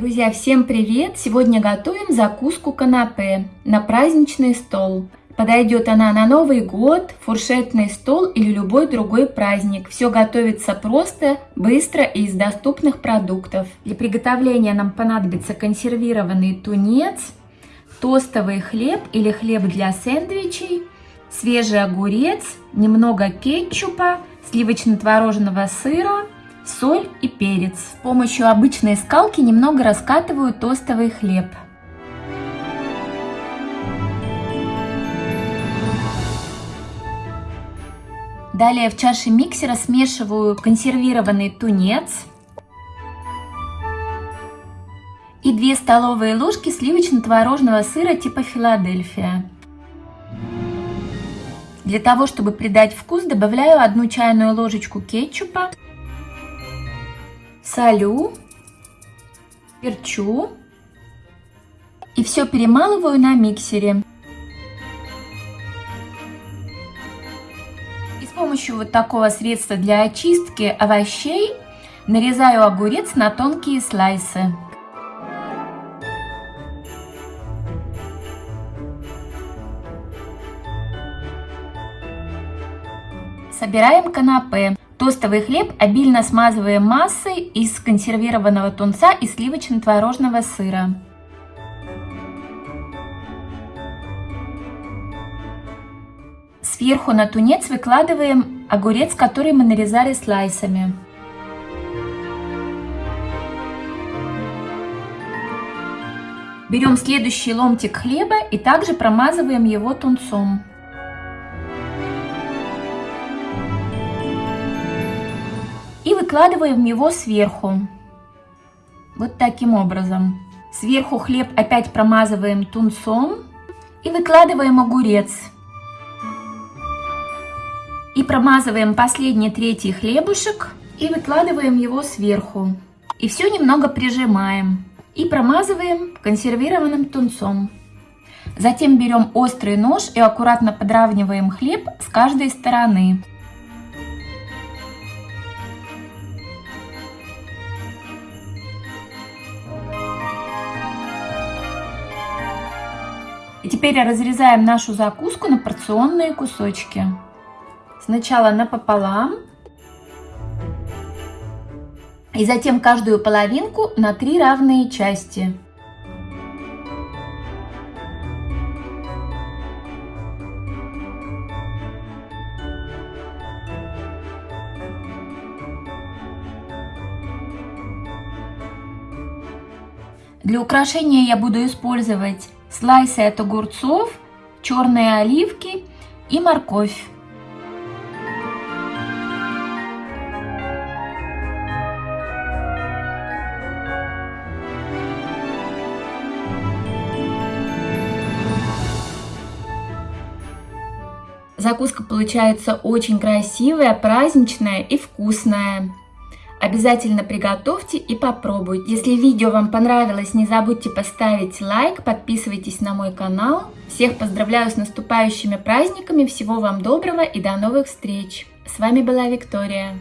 Друзья, всем привет! Сегодня готовим закуску канапе на праздничный стол. Подойдет она на Новый год, фуршетный стол или любой другой праздник. Все готовится просто, быстро и из доступных продуктов. Для приготовления нам понадобится консервированный тунец, тостовый хлеб или хлеб для сэндвичей, свежий огурец, немного кетчупа, сливочно-творожного сыра, соль и перец. С помощью обычной скалки немного раскатываю тостовый хлеб. Далее в чаше миксера смешиваю консервированный тунец и 2 столовые ложки сливочно-творожного сыра типа Филадельфия. Для того, чтобы придать вкус, добавляю 1 чайную ложечку кетчупа, солю, перчу и все перемалываю на миксере. помощью вот такого средства для очистки овощей нарезаю огурец на тонкие слайсы. Собираем канапе. Тостовый хлеб обильно смазываем массой из консервированного тунца и сливочно-творожного сыра. Сверху на тунец выкладываем огурец, который мы нарезали слайсами. Берем следующий ломтик хлеба и также промазываем его тунцом. И выкладываем его сверху. Вот таким образом. Сверху хлеб опять промазываем тунцом и выкладываем огурец. И промазываем последний третий хлебушек и выкладываем его сверху. И все немного прижимаем. И промазываем консервированным тунцом. Затем берем острый нож и аккуратно подравниваем хлеб с каждой стороны. И теперь разрезаем нашу закуску на порционные кусочки. Сначала напополам. И затем каждую половинку на три равные части. Для украшения я буду использовать слайсы от огурцов, черные оливки и морковь. Закуска получается очень красивая, праздничная и вкусная. Обязательно приготовьте и попробуйте. Если видео вам понравилось, не забудьте поставить лайк, подписывайтесь на мой канал. Всех поздравляю с наступающими праздниками, всего вам доброго и до новых встреч. С вами была Виктория.